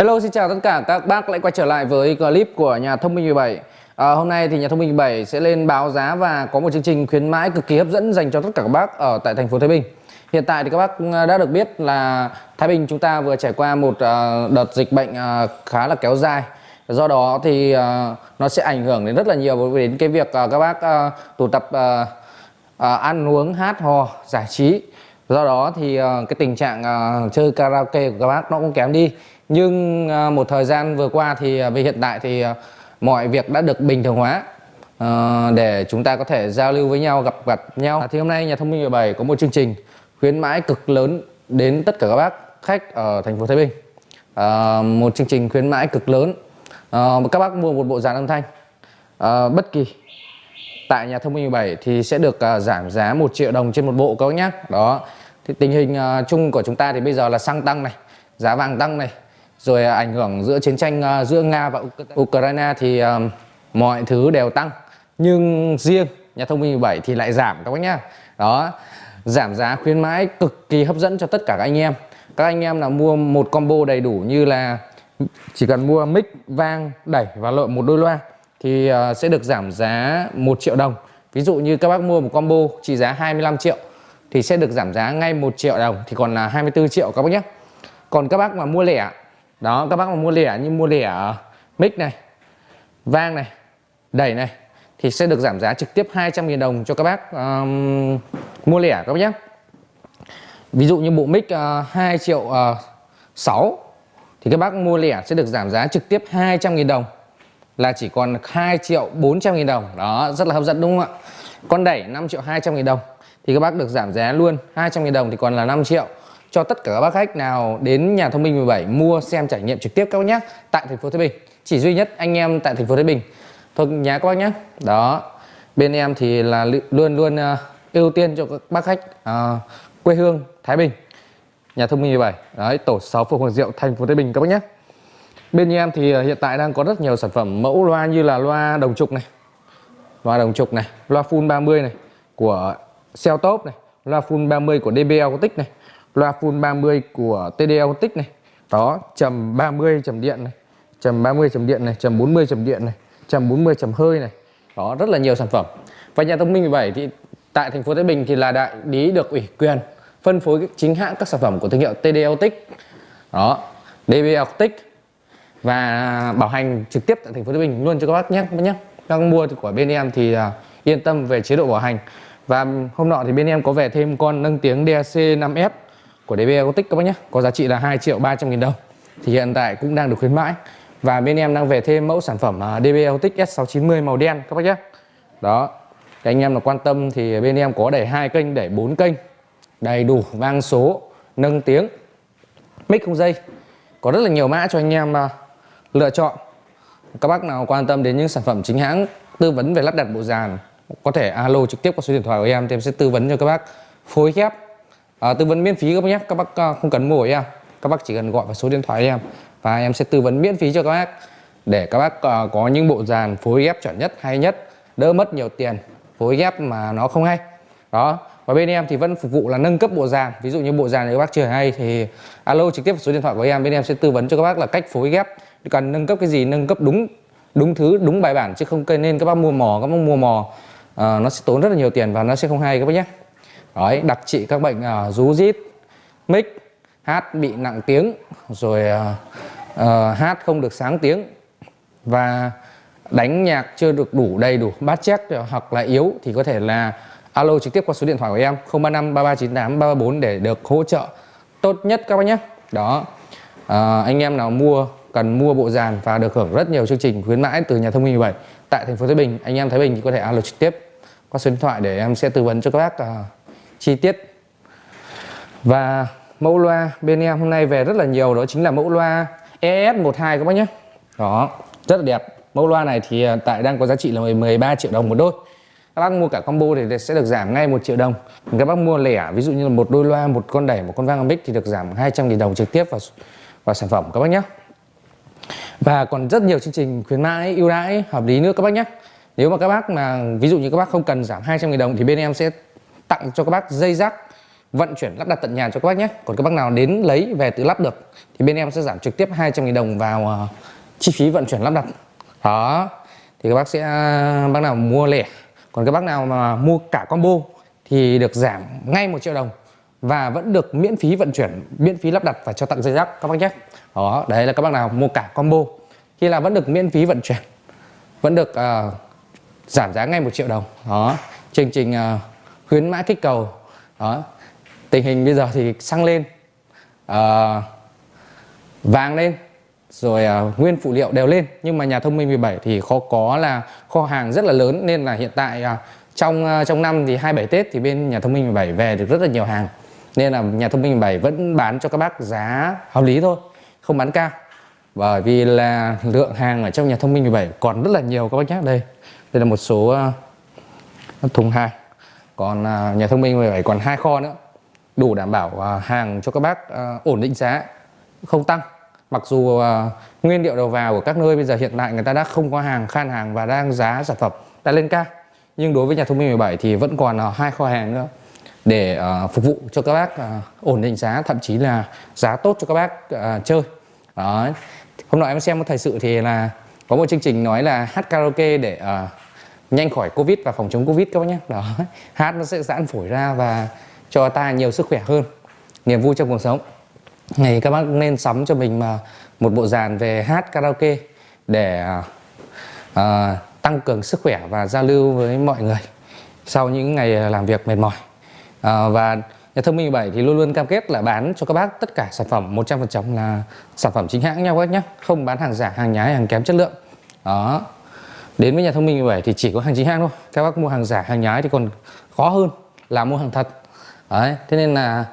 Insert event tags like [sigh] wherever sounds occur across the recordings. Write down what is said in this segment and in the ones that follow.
Hello xin chào tất cả các bác lại quay trở lại với clip của nhà thông minh 17 à, Hôm nay thì nhà thông minh 17 sẽ lên báo giá và có một chương trình khuyến mãi cực kỳ hấp dẫn dành cho tất cả các bác ở tại thành phố Thái Bình. Hiện tại thì các bác à, đã được biết là Thái Bình chúng ta vừa trải qua một uh, đợt dịch bệnh uh, khá là kéo dài. Do đó thì uh, nó sẽ ảnh hưởng đến rất là nhiều đến cái việc các bác tụ tập ăn uống hát hò giải trí. Do đó thì cái tình trạng chơi karaoke của các bác nó cũng kém đi nhưng à, một thời gian vừa qua thì à, về hiện tại thì à, mọi việc đã được bình thường hóa. Để chúng ta có thể giao lưu với nhau, gặp gặt nhau. Thì hôm nay nhà thông minh 17 có một chương trình khuyến mãi cực lớn đến tất cả các bác khách ở thành phố Thái Bình. Một chương trình khuyến mãi cực lớn. Các bác mua một bộ dàn âm thanh. Bất kỳ tại nhà thông minh 17 thì sẽ được giảm giá 1 triệu đồng trên một bộ các bác nhé. Đó. Thì tình hình chung của chúng ta thì bây giờ là xăng tăng này, giá vàng tăng này rồi à, ảnh hưởng giữa chiến tranh à, giữa Nga và Ukraine thì à, mọi thứ đều tăng. Nhưng riêng nhà thông minh 17 thì lại giảm, các bác nhá. Đó, giảm giá khuyến mãi cực kỳ hấp dẫn cho tất cả các anh em. Các anh em nào mua một combo đầy đủ như là chỉ cần mua mic, vang, đẩy và lội một đôi loa thì sẽ được giảm giá 1 triệu đồng. Ví dụ như các bác mua một combo trị giá 25 triệu thì sẽ được giảm giá ngay 1 triệu đồng, thì còn là 24 triệu, các bác nhé còn các bác mà mua lẻ đó các bác mà mua lẻ như mua lẻ ờ, mic này vang này đẩy này thì sẽ được giảm giá trực tiếp 200.000 đồng cho các bác um, mua lẻ các bác nhé. Ví dụ như bộ mic ờ, uh, 2 triệu ờ, uh, 6 thì các bác mua lẻ sẽ được giảm giá trực tiếp 200.000 đồng là chỉ còn 2 triệu 400 nghìn đồng. Đó rất là hấp dẫn đúng không ạ? Con đẩy 5 triệu 200 nghìn đồng thì các bác được giảm giá luôn 200 nghìn đồng thì còn là 5 triệu cho tất cả các bác khách nào đến nhà thông minh 17 mua xem trải nghiệm trực tiếp các bác nhé tại thành phố Thái Bình. Chỉ duy nhất anh em tại thành phố Thái Bình. Thôi nhà các bác nhé đó. Bên em thì là luôn luôn uh, ưu tiên cho các bác khách uh, quê hương Thái Bình. Nhà thông minh 17 đấy tổ 6 phường Hoàng Diệu thành phố Thái Bình các bác nhé Bên em thì ờ, hiện tại đang có rất nhiều sản phẩm mẫu loa như là loa đồng trục này Loa đồng trục này, loa full 30 này của Celtop này Loa full 30 của DB Acoustic này. Loa full 30 của TDL Tích này. Đó, chầm 30 chầm điện này chầm 30 chầm điện này, chầm 40 chầm điện này chầm 40 chầm hơi này. Đó, rất là nhiều sản phẩm. Và nhà thông minh 17 thì tại thành phố Thái Bình thì là đại lý được ủy quyền phân phối chính hãng các sản phẩm của thương hiệu TD Tích Đó, DB Tích và bảo hành trực tiếp tại thành phố Thái Bình luôn cho các bác nhé nhé. Các bác mua của bên em thì à, yên tâm về chế độ bảo hành. Và hôm nọ thì bên em có về thêm con nâng tiếng DAC 5F của DB Acoustic các bác nhé, có giá trị là 2 triệu 300 nghìn đồng. Thì hiện tại cũng đang được khuyến mãi. Và bên em đang về thêm mẫu sản phẩm DB Acoustic S690 màu đen các bác nhé. Đó, thì anh em là quan tâm thì bên em có đẩy hai kênh đẩy bốn kênh. Đầy đủ, vang số, nâng tiếng, mic không dây. Có rất là nhiều mã cho anh em à, lựa chọn. Các bác nào quan tâm đến những sản phẩm chính hãng tư vấn về lắp đặt bộ dàn, có thể alo trực tiếp qua số điện thoại của em, thì em sẽ tư vấn cho các bác. Phối ghép à, tư vấn miễn phí các bác nhé. Các bác à, không cần mua của em. Các bác chỉ cần gọi vào số điện thoại em. Và em sẽ tư vấn miễn phí cho các bác. Để các bác à, có những bộ dàn phối ghép chuẩn nhất hay nhất. Đỡ mất nhiều tiền phối ghép mà nó không hay. Đó. Và bên em thì vẫn phục vụ là nâng cấp bộ dàn. Ví dụ như bộ dàn này các bác chưa hay thì alo trực tiếp vào số điện thoại của em. Bên em sẽ tư vấn cho các bác là cách phối ghép. Cần nâng cấp cái gì nâng cấp đúng đúng thứ đúng bài bản. Chứ không nên các bác mua mò các bác mua mò à, nó sẽ tốn rất là nhiều tiền và nó sẽ không hay các bác nhé đấy đặc trị các bệnh uh, rú rít mic hát bị nặng tiếng rồi uh, uh, hát không được sáng tiếng và đánh nhạc chưa được đủ đầy đủ bát chét hoặc là yếu thì có thể là alo trực tiếp qua số điện thoại của em 035 3398 334 để được hỗ trợ tốt nhất các bác nhé. Đó à, anh em nào mua cần mua bộ dàn và được hưởng rất nhiều chương trình khuyến mãi từ nhà thông minh 17 tại thành phố Thái Bình anh em Thái Bình thì có thể alo trực tiếp qua số điện thoại để em sẽ tư vấn cho các bác uh, chi tiết. Và mẫu loa bên em hôm nay về rất là nhiều, đó chính là mẫu loa ES12 các bác nhé. Đó, rất là đẹp. Mẫu loa này thì à, tại đang có giá trị là 13 triệu đồng một đôi. Các bác mua cả combo thì sẽ được giảm ngay một triệu đồng. Các bác mua lẻ, ví dụ như là một đôi loa, một con đẩy, một con vang mic thì được giảm 200 000 đồng trực tiếp vào vào sản phẩm các bác nhé. Và còn rất nhiều chương trình khuyến mãi, ưu đãi, hợp lý nữa các bác nhé. Nếu mà các bác mà, ví dụ như các bác không cần giảm 200 000 đồng thì bên em sẽ tặng cho các bác dây rác vận chuyển lắp đặt tận nhà cho các bác nhé. Còn các bác nào đến lấy về tự lắp được thì bên em sẽ giảm trực tiếp 200.000 đồng vào uh, chi phí vận chuyển lắp đặt. Đó thì các bác sẽ bác nào mua lẻ còn các bác nào mà mua cả combo thì được giảm ngay một triệu đồng và vẫn được miễn phí vận chuyển miễn phí lắp đặt và cho tặng dây rác các bác nhé. Đó đấy là các bác nào mua cả combo. Khi là vẫn được miễn phí vận chuyển vẫn được uh, giảm giá ngay một triệu đồng. Đó chương trình uh, khuyến mãi kích cầu. Đó. Tình hình bây giờ thì xăng lên à, vàng lên rồi à, nguyên phụ liệu đều lên. Nhưng mà nhà thông minh 17 thì khó có là kho hàng rất là lớn nên là hiện tại à, trong à, trong năm thì 27 Tết thì bên nhà thông minh 17 về được rất là nhiều hàng. Nên là nhà thông minh 17 vẫn bán cho các bác giá hợp lý thôi không bán cao. Bởi vì là lượng hàng ở trong nhà thông minh 17 còn rất là nhiều các bác nhé. Đây đây là một số uh, thùng hàng còn à, nhà thông minh 17 còn hai kho nữa. Đủ đảm bảo à, hàng cho các bác à, ổn định giá không tăng. Mặc dù nguyên liệu đầu vào của các nơi bây giờ hiện tại người ta đã không có hàng khan hàng và đang giá sản phẩm đã lên cao. Nhưng đối với nhà thông minh 17 thì vẫn còn hai kho hàng nữa để phục vụ cho các bác ổn định giá thậm chí là giá tốt cho các bác chơi. Đó hôm nọ em xem một thời sự thì là có một chương trình nói là hát karaoke để uh, nhanh khỏi covid và phòng chống covid các bác nhé. Đó [laughs] hát nó sẽ giãn phổi ra và cho ta nhiều sức khỏe hơn niềm vui trong cuộc sống. Này các bác nên sắm cho mình mà một bộ dàn về hát karaoke để uh, tăng cường sức khỏe và giao lưu với mọi người sau những ngày làm việc mệt mỏi. Uh, và nhà thông minh 7 thì luôn luôn cam kết là bán cho các bác tất cả sản phẩm 100% là sản phẩm chính hãng nhau các nhé. Không bán hàng giả hàng nhái hàng kém chất lượng. Đó đến với nhà thông minh 17 thì chỉ có hàng chính hãng thôi. Các bác mua hàng giả hàng nhái thì còn khó hơn là mua hàng thật. Đấy thế nên là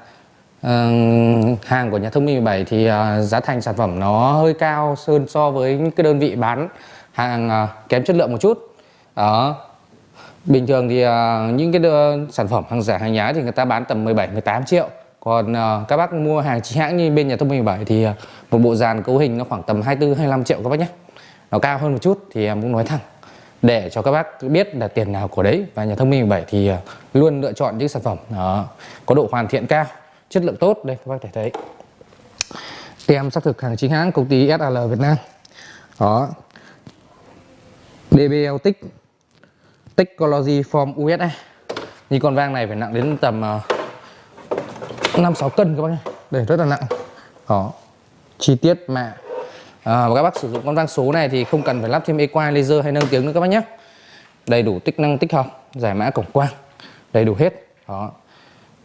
uh, hàng của nhà thông minh 17 thì uh, giá thành sản phẩm nó hơi cao hơn so với những cái đơn vị bán hàng uh, kém chất lượng một chút. Đó. Bình thường thì uh, những cái uh, sản phẩm hàng giả hàng nhái thì người ta bán tầm 17 18 triệu. Còn uh, các bác mua hàng chính hãng như bên nhà thông minh 17 thì uh, một bộ dàn cấu hình nó khoảng tầm 24 25 triệu các bác nhé. Nó cao hơn một chút thì em cũng nói thẳng để cho các bác biết là tiền nào của đấy và nhà thông minh 17 thì à, luôn lựa chọn những sản phẩm đó, có độ hoàn thiện cao chất lượng tốt. Đây các bác thể thấy. Tem xác thực hàng chính hãng công ty SAL Việt Nam. Đó. DBL tích. Technology Form USA như con vang này phải nặng đến tầm uh, 5 6 cân các bác nhé. Để rất là nặng. Đó. Chi tiết mạ à, và các bác sử dụng con vang số này thì không cần phải lắp thêm equine laser hay nâng tiếng nữa các bác nhé. Đầy đủ tích năng tích hợp giải mã cổng quang đầy đủ hết. Đó.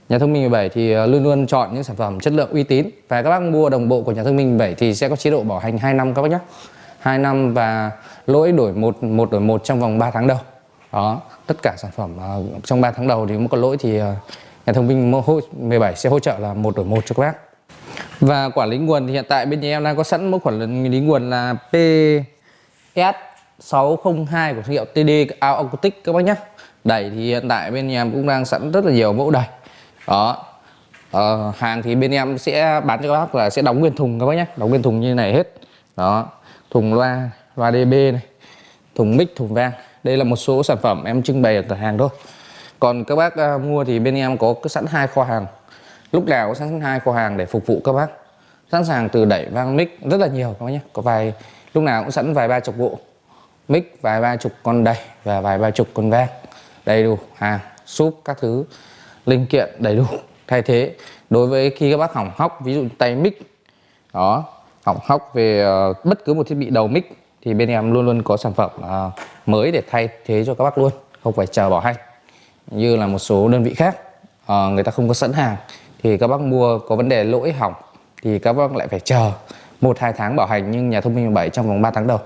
Nhà thông minh 17 thì ờ, luôn luôn chọn những sản phẩm chất lượng uy tín. Và các bác mua đồng bộ của nhà thông minh 17 thì sẽ có chế độ bảo hành 2 năm các bác nhé. 2 năm và lỗi đổi một một đổi một trong vòng 3 tháng đầu. Đó. Tất cả sản phẩm uh, trong 3 tháng đầu thì có lỗi thì uh, nhà thông minh 17 sẽ hỗ trợ là một đổi một cho các bác và quản lý nguồn thì hiện tại bên nhà em đang có sẵn mẫu quản lý nguồn là PS 602 của thương hiệu TD Acoustic các bác nhé đẩy thì hiện tại bên nhà em cũng đang sẵn rất là nhiều mẫu đẩy. Đó. Ờ, hàng thì bên em sẽ bán cho các bác là sẽ đóng nguyên thùng các bác nhé đóng nguyên thùng như này hết. Đó. Thùng loa loa DB này thùng mic thùng vang đây là một số sản phẩm em trưng bày ở cửa hàng thôi. Còn các bác uh, mua thì bên em có sẵn hai kho hàng. Lúc nào có sẵn hai kho hàng để phục vụ các bác sẵn sàng từ đẩy vang mic rất là nhiều các bác nhé. Có vài lúc nào cũng sẵn vài ba chục bộ mic vài ba chục con đẩy và vài ba chục con vang. Đầy đủ hàng súp các thứ linh kiện đầy đủ. [laughs] Thay thế đối với khi các bác hỏng hóc ví dụ tay mic đó hỏng hóc về uh, bất cứ một thiết bị đầu mic thì bên em luôn luôn có sản phẩm uh, mới để thay thế cho các bác luôn không phải chờ bỏ hay. Như là một số đơn vị khác uh, người ta không có sẵn hàng thì các bác mua có vấn đề lỗi hỏng thì các bác lại phải chờ một, hai tháng bảo hành nhưng nhà thông minh 17 trong vòng 3 tháng đầu.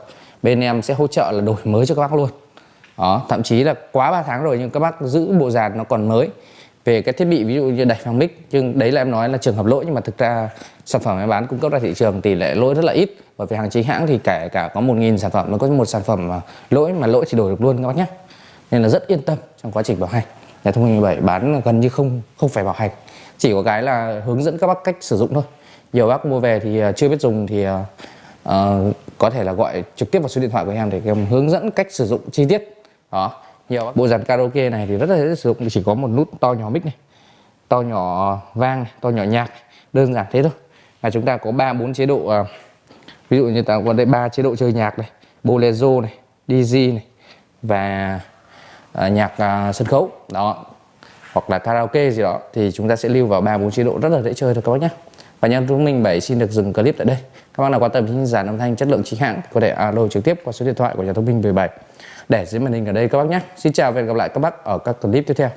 Bên em sẽ hỗ trợ là đổi mới cho các bác luôn. Đó, thậm chí là quá 3 tháng rồi nhưng các bác giữ bộ dàn nó còn mới. Về cái thiết bị ví dụ như đẩy phang mic, nhưng đấy là em nói là trường hợp lỗi, nhưng mà thực ra sản phẩm em bán cung cấp ra thị trường tỷ lệ lỗi rất là ít. Bởi vì hàng chính hãng thì kể cả có một nghìn sản phẩm, nó có một sản phẩm mà lỗi mà lỗi thì đổi được luôn các bác nhé. Nên là rất yên tâm trong quá trình bảo hành. Nhà thông minh 17 bán gần như không không phải bảo hành. Chỉ có cái là hướng dẫn các bác cách sử dụng thôi nhiều bác mua về thì à, chưa biết dùng thì uh, có thể là gọi trực tiếp vào số điện thoại của em để em hướng dẫn cách sử dụng chi tiết. Đó. Nhiều bộ dàn karaoke này thì rất là dễ sử dụng chỉ có một nút to nhỏ mic này to nhỏ vang to nhỏ nhạc đơn giản thế thôi. Và chúng ta có ba bốn chế độ à, ví dụ như ta có đây ba chế độ chơi nhạc này bolero này dj này và à, nhạc à, sân khấu. Đó. Hoặc là karaoke gì đó thì chúng ta sẽ lưu vào ba bốn chế độ rất là dễ chơi thôi các bác nhé và nhân chúng mình bảy xin được dừng clip tại đây. Các bác nào quan tâm đến dàn âm thanh chất lượng chính hãng, có thể alo trực tiếp qua số điện thoại của nhà thông minh 17 để dưới màn hình ở đây các bác nhé. Xin chào và hẹn gặp lại các bác ở các clip tiếp theo.